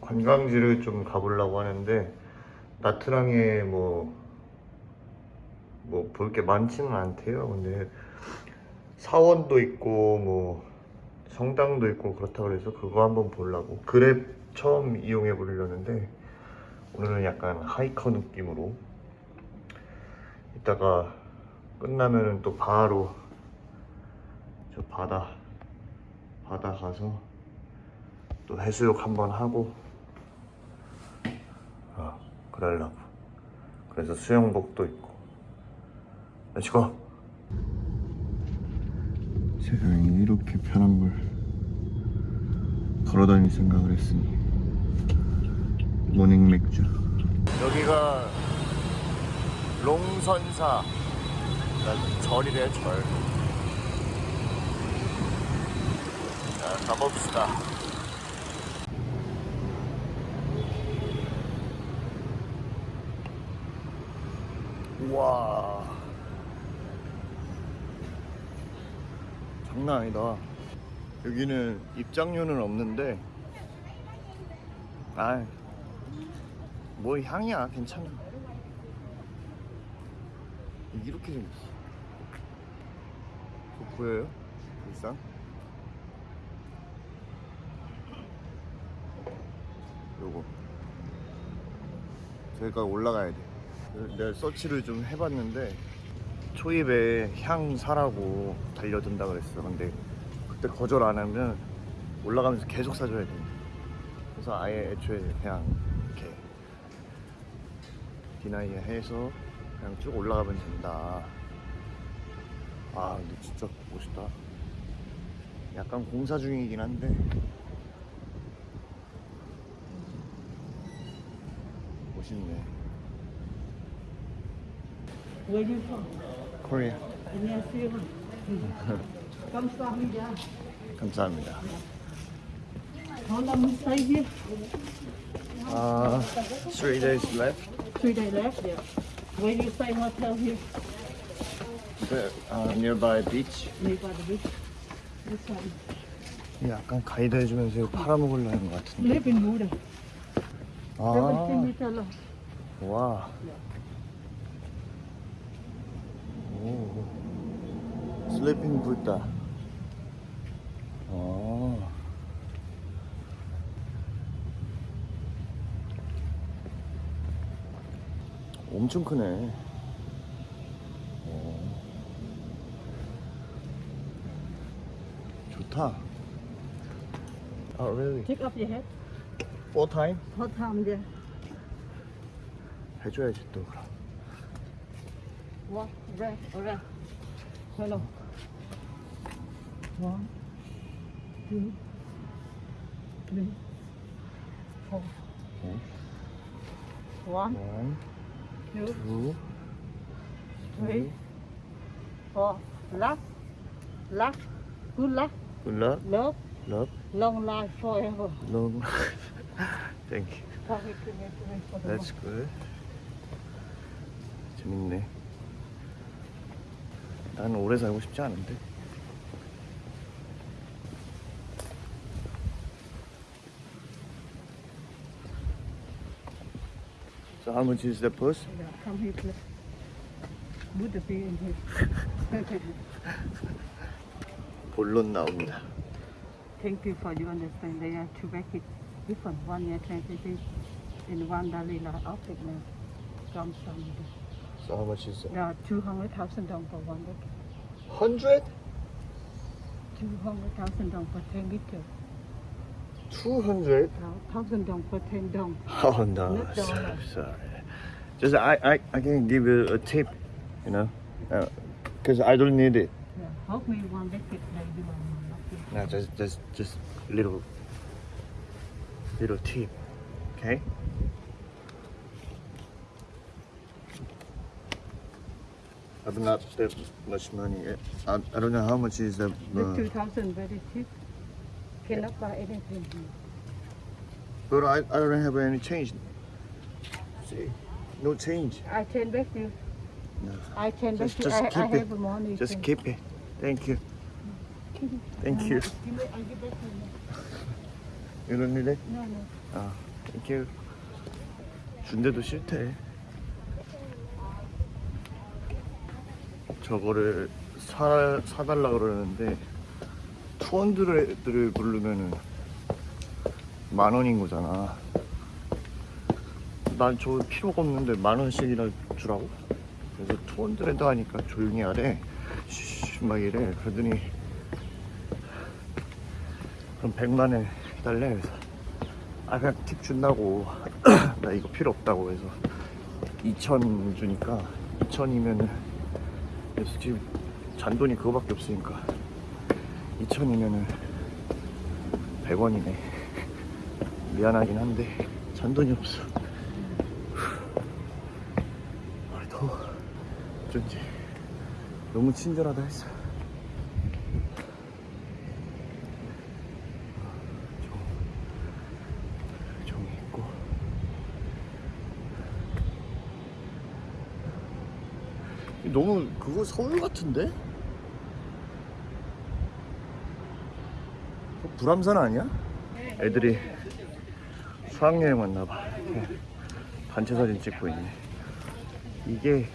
관광지를 좀 가보려고 하는데 나트랑에 뭐 뭐 볼 게 많지는 않대요. 근데 사원도 있고 뭐 성당도 있고 그렇다 그래서 그거 한번 보려고 그랩 처음 이용해 보려는데 오늘은 약간 하이커 느낌으로 이따가 끝나면은 또 바로 저 바다 바다 가서 또 해수욕 한번 하고 아 그러려고. 그래서 수영복도 입고. Let's go 세상에 이렇게 편한 걸 걸어다닐 생각을 했으니 morning 맥주. 여기가 롱선사. 절이래 절. 자, 가봅시다 우와. 장난 아니다. 여기는 입장료는 없는데 아, 뭐 향이야? 괜찮아. 이렇게 생겼어. 그거 보여요? 일상? 요거. 저기가 올라가야 돼 내가 서치를 좀 해봤는데 초입에 향 사라고 달려든다 그랬어. 근데 그때 거절 안 하면 올라가면서 계속 사줘야 돼. 그래서 아예 애초에 그냥 이렇게 디나이 해서 그냥 쭉 올라가면 된다. 아 근데 진짜 멋있다. 약간 공사 중이긴 한데. 멋있네 Where you from? 코리아 안녕하세요. 감사합니다. 감사합니다 How long you stay here? 아 three days left Three days left. Yeah. Where you stay hotel here? the, uh, nearby beach Nearby the beach. This one. 약간 가이드 해주면서 이거 팔아먹으려는 것 같은데 Live in Buda. 아 17 meter long. 와. 오. 슬리핑 불다. 아. 엄청 크네. 오. 좋다. Oh, really? Take off your hat. Four time? Hot time there. 해줘야지 또 그럼. Walk around, around. Hello. One, two, three, four. 네. One, One, two, two, three, four. Last, last. Good luck. good luck, Love. love, Long life forever. long. Thank you. Happy to meet you for the That's good. 재밌네. 나는 오래 살고 싶지 않은데. So how much is the bus? Yeah, come here, please. Put the pay in here. 본론 나옵니다. Thank you for your understanding. They are two packets different. One year transition and one optic now. From some. So how much is it? There are 200,000 dong for one packet. Hundred? 200,000 dong for 10 liter. Two hundred? 1,000 dong for 10 dong. Oh no, Not sorry, sorry. Just I, I, I can give you a tip, you know, uh, because I don't need it. Yeah. Help me one packet, maybe one. No, just, just, just little, little tip, okay? I have not that much money. yet. I, I don't know how much is the. The Uh, 2,000 very cheap. Cannot buy anything here. but I, I don't have any change. See, no change. I can back you. No. I can back Just- you. just I, I keep it. have money. Just can- keep it. Thank you. Thank you. Give me, I give back to you. You don't need it? No, no. 아. 이렇게 준대도 싫대. 저거를 사, 사달라 그러는데 투원들을 부르면은 만 원인 거잖아. 난 저 필요가 없는데 만 원씩이나 주라고? 그래서 투원들에도 하니까 조용히 하래. 막 이래. 그러더니 그럼 100만 원 해달래. 그래서 아 그냥 팁 준다고. 나 이거 필요 없다고 해서 2천 주니까 2천이면은 그래서 지금 잔돈이 그거밖에 없으니까 2천이면은 100원이네. 미안하긴 한데 잔돈이 없어. 아, 더워. 어쩐지 너무 친절하다 했어. 너무 그거 서울 같은데? 어, 불암산 아니야? 애들이 수학여행 왔나봐. 단체 사진 찍고 있네. 이게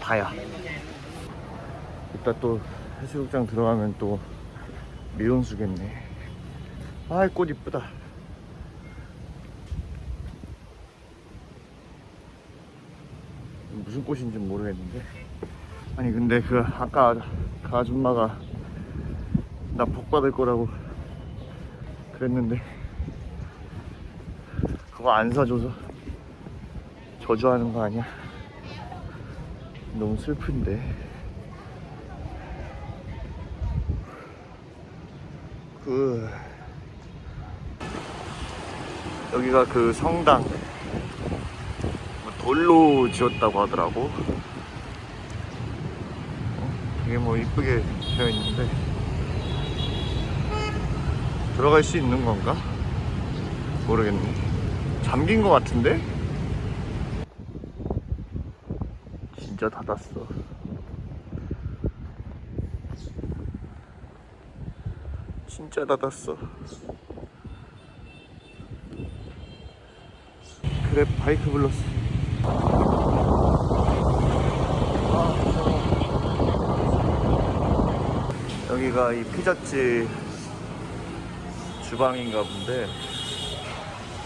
다야. 이따 또 해수욕장 들어가면 또 미온수겠네. 아이 꽃 이쁘다. 무슨 꽃인지 모르겠는데. 아니 근데 그 아까 그 아줌마가 나 복 받을 거라고 그랬는데 그거 안 사줘서 저주하는 거 아니야? 너무 슬픈데. 그 여기가 그 성당 뭐 돌로 지었다고 하더라고. 어, 되게 뭐 이쁘게 되어 있는데 들어갈 수 있는 건가? 모르겠네. 잠긴 것 같은데? 진짜 닫았어. 진짜 닫았어. 그래 바이크 불렀어. 여기가 이 피자집 주방인가 본데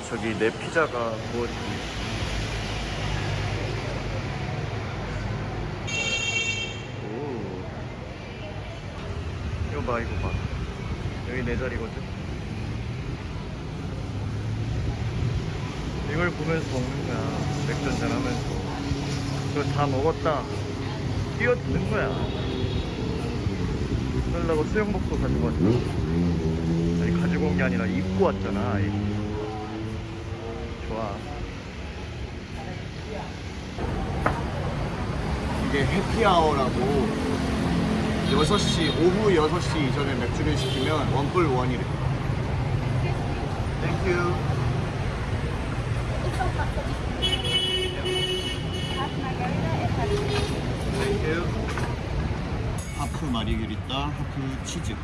저기 내 피자가 구워지고 오. 이거 봐 이거 봐. 여기 내 자리거든? 이걸 보면서 먹는 거야. 맥주 한잔 하면서. 이거 다 먹었다 뛰어드는 거야. 그러려고 수영복도 가지고 왔다 아니 가지고 온 게 아니라 입고 왔잖아 이. 좋아. 이게 해피아워라고 6시 오후 6시 이전에 맥주를 시키면 원뿔 원이래. 땡큐 하프 마리규리따 하프 치즈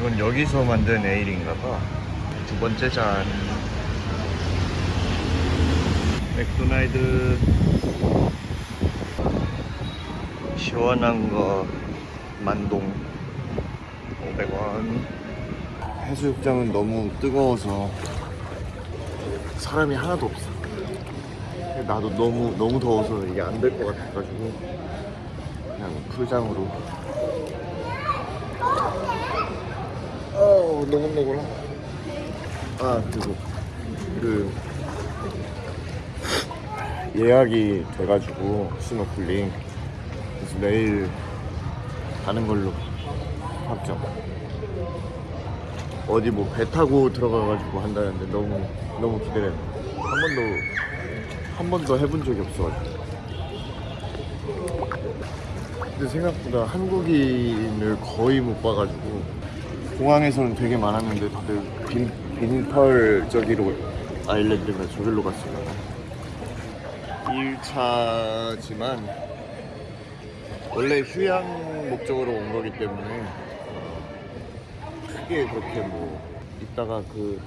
이건 여기서 만든 에일인가 봐. 두 번째 잔. 맥도날드 시원한 거 만동 500원. 해수욕장은 너무 뜨거워서 사람이 하나도 없어. 나도 너무 너무 더워서 이게 안 될 것 같아가지고 그냥 풀장으로 어, 노곤노곤하. 아, 그리고 그 예약이 돼가지고 스노클링. 그래서 내일 가는 걸로 확정. 어디 뭐 배 타고 들어가가지고 한다는데 너무 너무 기대돼. 한 번도 한 번도 해본 적이 없어가지고. 근데 생각보다 한국인을 거의 못 봐가지고 공항에서는 되게 많았는데 다들 빈, 빈펄 저기로 아일랜드가 저길로 갔어요 1차지만 원래 휴양 목적으로 온 거기 때문에 어, 크게 그렇게 뭐 이따가 그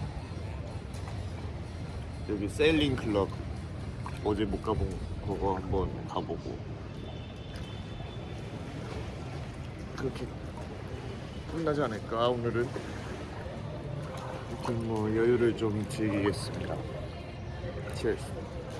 여기 세일링 클럽 어제 못 가본 그거 한번 가보고. 그렇게 끝나지 않을까 오늘은 아무튼 뭐 여유를 좀 즐기겠습니다. Cheers.